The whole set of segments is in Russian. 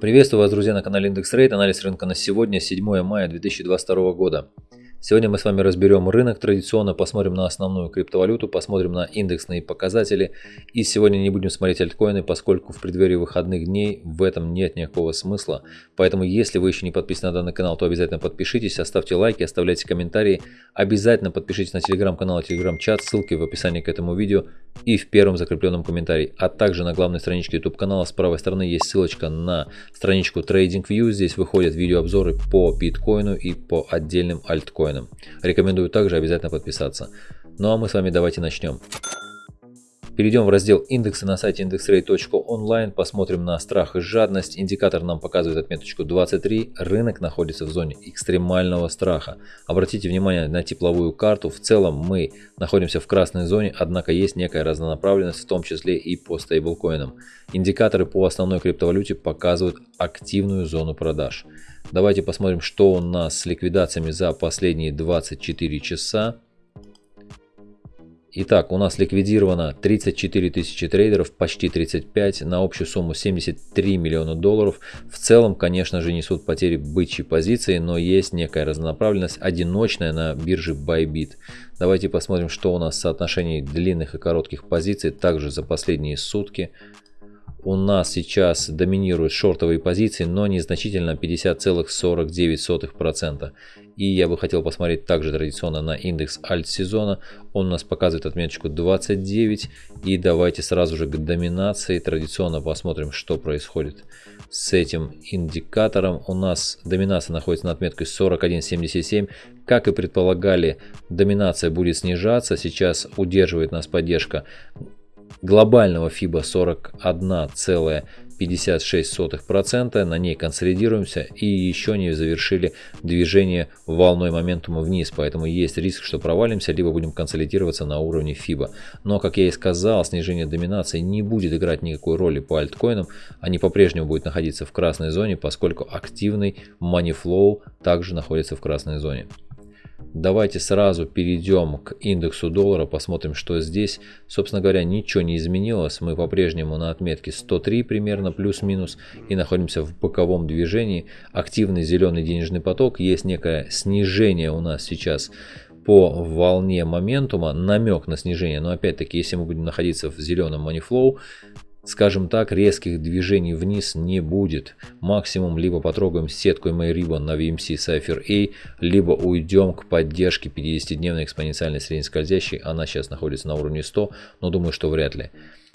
Приветствую вас, друзья, на канале Индекс Рейд. Анализ рынка на сегодня, 7 мая 2022 года. Сегодня мы с вами разберем рынок традиционно, посмотрим на основную криптовалюту, посмотрим на индексные показатели. И сегодня не будем смотреть альткоины, поскольку в преддверии выходных дней в этом нет никакого смысла. Поэтому, если вы еще не подписаны на данный канал, то обязательно подпишитесь, оставьте лайки, оставляйте комментарии. Обязательно подпишитесь на телеграм-канал и телеграм-чат, ссылки в описании к этому видео и в первом закрепленном комментарии. А также на главной страничке YouTube канала с правой стороны есть ссылочка на страничку TradingView. Здесь выходят видеообзоры по биткоину и по отдельным альткоинам биткоином. Рекомендую также обязательно подписаться. Ну а мы с вами давайте начнем. Перейдем в раздел индексы на сайте indexrate.online, посмотрим на страх и жадность. Индикатор нам показывает отметочку 23, рынок находится в зоне экстремального страха. Обратите внимание на тепловую карту, в целом мы находимся в красной зоне, однако есть некая разнонаправленность, в том числе и по стейблкоинам. Индикаторы по основной криптовалюте показывают активную зону продаж. Давайте посмотрим, что у нас с ликвидациями за последние 24 часа. Итак, у нас ликвидировано 34 тысячи трейдеров, почти 35, на общую сумму 73 миллиона долларов. В целом, конечно же, несут потери бычьи позиции, но есть некая разнонаправленность, одиночная на бирже Bybit. Давайте посмотрим, что у нас в соотношении длинных и коротких позиций, также за последние сутки у нас сейчас доминируют шортовые позиции, но незначительно 50,49%. И я бы хотел посмотреть также традиционно на индекс альт сезона. Он у нас показывает отметочку 29. И давайте сразу же к доминации традиционно посмотрим, что происходит с этим индикатором. У нас доминация находится на отметке 41.77. Как и предполагали, доминация будет снижаться. Сейчас удерживает нас поддержка глобального FIBA 41,56%, на ней консолидируемся и еще не завершили движение волной моментума вниз, поэтому есть риск, что провалимся, либо будем консолидироваться на уровне FIBA. Но, как я и сказал, снижение доминации не будет играть никакой роли по альткоинам, они по-прежнему будут находиться в красной зоне, поскольку активный money flow также находится в красной зоне. Давайте сразу перейдем к индексу доллара, посмотрим, что здесь. Собственно говоря, ничего не изменилось. Мы по-прежнему на отметке 103 примерно, плюс-минус, и находимся в боковом движении. Активный зеленый денежный поток. Есть некое снижение у нас сейчас по волне моментума, намек на снижение. Но опять-таки, если мы будем находиться в зеленом манифлоу, скажем так, резких движений вниз не будет. Максимум либо потрогаем сетку MyRibbon на VMC Cypher A, либо уйдем к поддержке 50-дневной экспоненциальной среднескользящей. Она сейчас находится на уровне 100, но думаю, что вряд ли.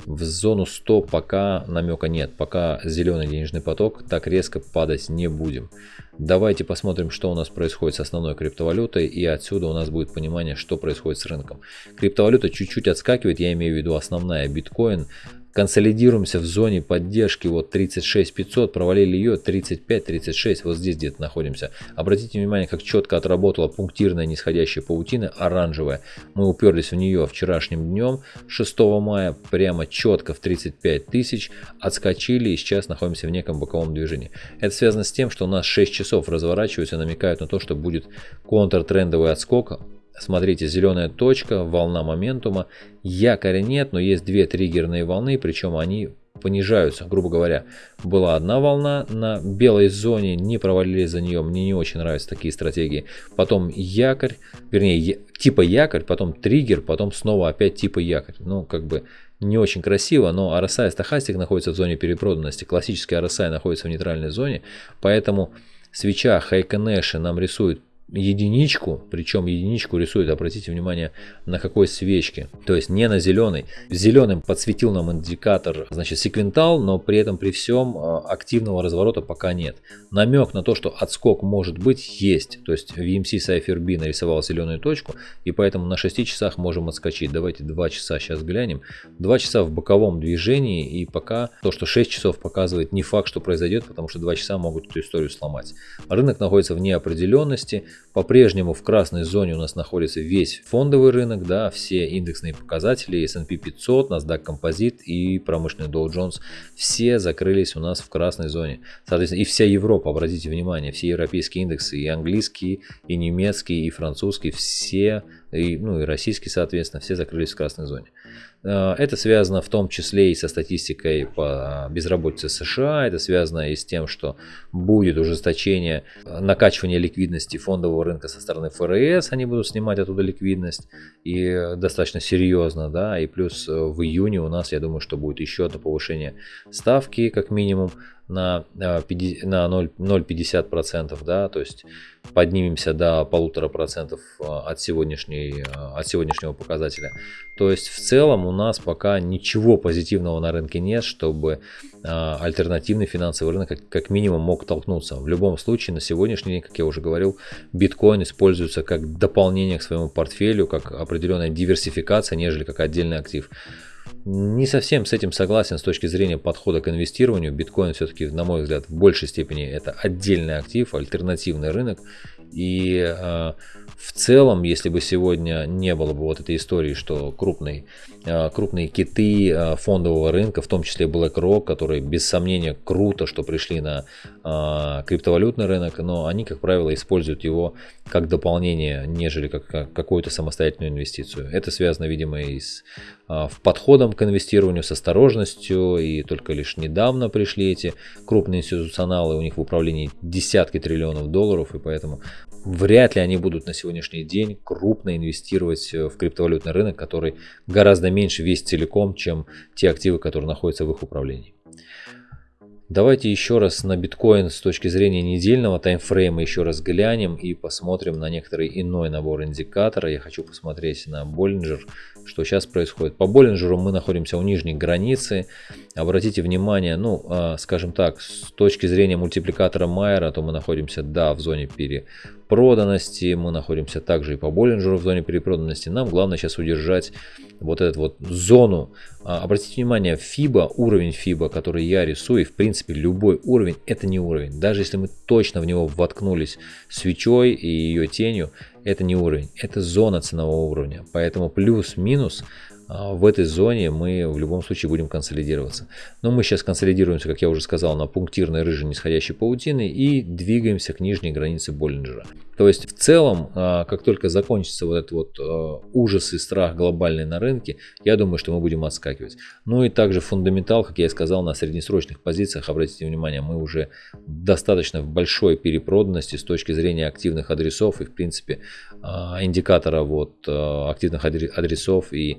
В зону 100 пока намека нет, пока зеленый денежный поток, так резко падать не будем. Давайте посмотрим, что у нас происходит с основной криптовалютой, и отсюда у нас будет понимание, что происходит с рынком. Криптовалюта чуть-чуть отскакивает, я имею в виду основная биткоин, консолидируемся в зоне поддержки вот 36 500 провалили ее 35 36 вот здесь где-то находимся. Обратите внимание как четко отработала пунктирная нисходящая паутина оранжевая. Мы уперлись в нее вчерашним днем 6 мая прямо четко в 35 тысяч отскочили и сейчас находимся в неком боковом движении. Это связано с тем что у нас 6 часов разворачиваются намекают на то что будет контртрендовый отскок Смотрите, зеленая точка, волна моментума. Якоря нет, но есть две триггерные волны, причем они понижаются, грубо говоря. Была одна волна на белой зоне, не провалились за нее, мне не очень нравятся такие стратегии. Потом якорь, вернее, типа якорь, потом триггер, потом снова опять типа якорь. Ну, как бы не очень красиво, но RSI стахастик находится в зоне перепроданности, классический RSI находится в нейтральной зоне, поэтому свеча Хайконэши нам рисует единичку, причем единичку рисует, обратите внимание, на какой свечке, то есть не на зеленый. Зеленым подсветил нам индикатор, значит, секвентал, но при этом при всем а, активного разворота пока нет. Намек на то, что отскок может быть, есть. То есть VMC Cypher B нарисовал зеленую точку, и поэтому на 6 часах можем отскочить. Давайте 2 часа сейчас глянем. 2 часа в боковом движении, и пока то, что 6 часов показывает, не факт, что произойдет, потому что 2 часа могут эту историю сломать. Рынок находится в неопределенности, по-прежнему в красной зоне у нас находится весь фондовый рынок, да, все индексные показатели, S&P 500, NASDAQ Composite и промышленный Dow Jones, все закрылись у нас в красной зоне. Соответственно, и вся Европа, обратите внимание, все европейские индексы, и английские, и немецкие, и французские, все и, ну и российские, соответственно, все закрылись в красной зоне. Э, это связано в том числе и со статистикой по безработице США, это связано и с тем, что будет ужесточение накачивания ликвидности фондового рынка со стороны ФРС, они будут снимать оттуда ликвидность и достаточно серьезно, да, и плюс в июне у нас, я думаю, что будет еще одно повышение ставки, как минимум, на, э, на 0,50%, да, то есть поднимемся до полутора процентов э, от, сегодняшней, э, от сегодняшнего показателя. То есть в целом у нас пока ничего позитивного на рынке нет, чтобы альтернативный финансовый рынок как, как минимум мог толкнуться. В любом случае на сегодняшний день, как я уже говорил, биткоин используется как дополнение к своему портфелю, как определенная диверсификация, нежели как отдельный актив. Не совсем с этим согласен с точки зрения подхода к инвестированию. Биткоин все-таки, на мой взгляд, в большей степени это отдельный актив, альтернативный рынок. И э, в целом, если бы сегодня не было бы вот этой истории, что крупные, а, крупные киты а, фондового рынка, в том числе BlackRock, которые без сомнения круто, что пришли на а, криптовалютный рынок, но они, как правило, используют его как дополнение, нежели как какую-то самостоятельную инвестицию. Это связано, видимо, и с в подходом к инвестированию, с осторожностью, и только лишь недавно пришли эти крупные институционалы, у них в управлении десятки триллионов долларов, и поэтому вряд ли они будут на сегодняшний день крупно инвестировать э, в криптовалютный рынок, который гораздо меньше весь целиком, чем те активы, которые находятся в их управлении. Давайте еще раз на биткоин с точки зрения недельного таймфрейма еще раз глянем и посмотрим на некоторый иной набор индикатора. Я хочу посмотреть на Bollinger, что сейчас происходит. По Боллинджеру мы находимся у нижней границы. Обратите внимание, ну, а, скажем так, с точки зрения мультипликатора Майера, то мы находимся, да, в зоне перепроданности. Мы находимся также и по Боллинджеру в зоне перепроданности. Нам главное сейчас удержать вот эту вот зону. А, обратите внимание, FIBA, уровень FIBA, который я рисую, в принципе любой уровень, это не уровень. Даже если мы точно в него воткнулись свечой и ее тенью, это не уровень, это зона ценового уровня. Поэтому плюс-минус в этой зоне мы в любом случае будем консолидироваться. Но мы сейчас консолидируемся, как я уже сказал, на пунктирной рыжей нисходящей паутины и двигаемся к нижней границе Боллинджера. То есть в целом, а, как только закончится вот этот вот а, ужас и страх глобальный на рынке, я думаю, что мы будем отскакивать. Ну и также фундаментал, как я и сказал, на среднесрочных позициях, обратите внимание, мы уже достаточно в большой перепроданности с точки зрения активных адресов и в принципе индикатора вот активных адресов и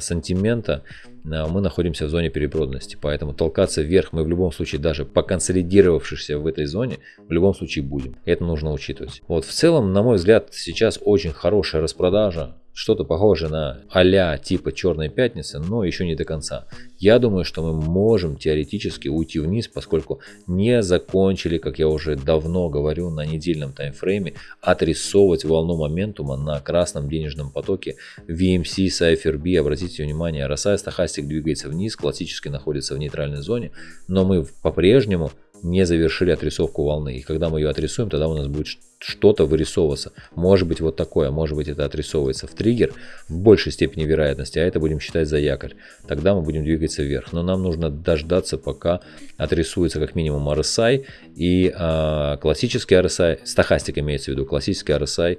сантимента мы находимся в зоне перепроданности. Поэтому толкаться вверх мы в любом случае, даже поконсолидировавшись в этой зоне, в любом случае будем. Это нужно учитывать. Вот в целом, на мой взгляд, сейчас очень хорошая распродажа что-то похожее на а типа Черной Пятницы, но еще не до конца. Я думаю, что мы можем теоретически уйти вниз, поскольку не закончили, как я уже давно говорю, на недельном таймфрейме, отрисовывать волну моментума на красном денежном потоке VMC, Cypher B. Обратите внимание, RSI стахастик двигается вниз, классически находится в нейтральной зоне, но мы по-прежнему не завершили отрисовку волны. И когда мы ее отрисуем, тогда у нас будет что-то вырисовываться. Может быть вот такое, может быть это отрисовывается в триггер в большей степени вероятности, а это будем считать за якорь. Тогда мы будем двигаться вверх. Но нам нужно дождаться, пока отрисуется как минимум RSI и э, классический RSI, стахастик имеется в виду, классический RSI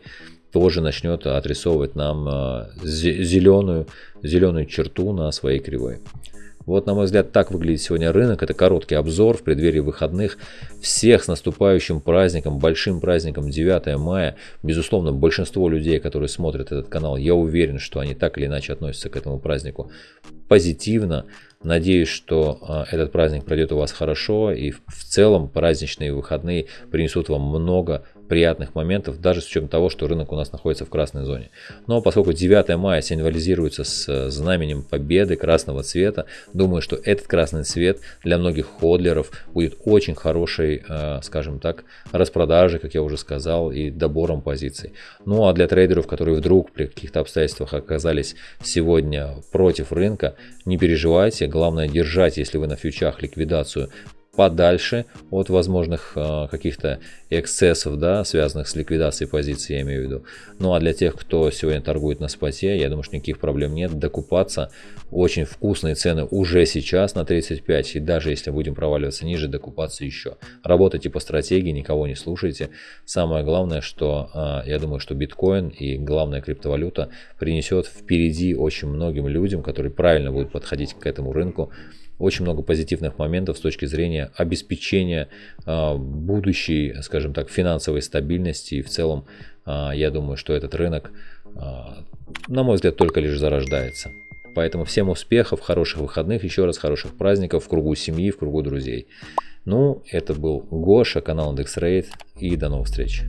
тоже начнет отрисовывать нам э, зеленую, зеленую черту на своей кривой. Вот, на мой взгляд, так выглядит сегодня рынок. Это короткий обзор в преддверии выходных. Всех с наступающим праздником, большим праздником 9 мая. Безусловно, большинство людей, которые смотрят этот канал, я уверен, что они так или иначе относятся к этому празднику позитивно. Надеюсь, что а, этот праздник пройдет у вас хорошо и в целом праздничные выходные принесут вам много приятных моментов, даже с учетом того, что рынок у нас находится в красной зоне. Но поскольку 9 мая символизируется с э, знаменем победы красного цвета, думаю, что этот красный цвет для многих ходлеров будет очень хорошей, э, скажем так, распродажей, как я уже сказал, и добором позиций. Ну а для трейдеров, которые вдруг при каких-то обстоятельствах оказались сегодня против рынка, не переживайте, главное держать, если вы на фьючах ликвидацию подальше от возможных э, каких-то эксцессов, да, связанных с ликвидацией позиции, я имею в виду. Ну а для тех, кто сегодня торгует на споте, я думаю, что никаких проблем нет. Докупаться очень вкусные цены уже сейчас на 35, и даже если будем проваливаться ниже, докупаться еще. Работайте по стратегии, никого не слушайте. Самое главное, что э, я думаю, что биткоин и главная криптовалюта принесет впереди очень многим людям, которые правильно будут подходить к этому рынку, очень много позитивных моментов с точки зрения обеспечения э, будущей, скажем так, финансовой стабильности. И в целом, э, я думаю, что этот рынок, э, на мой взгляд, только лишь зарождается. Поэтому всем успехов, хороших выходных, еще раз хороших праздников в кругу семьи, в кругу друзей. Ну, это был Гоша, канал IndexRate и до новых встреч.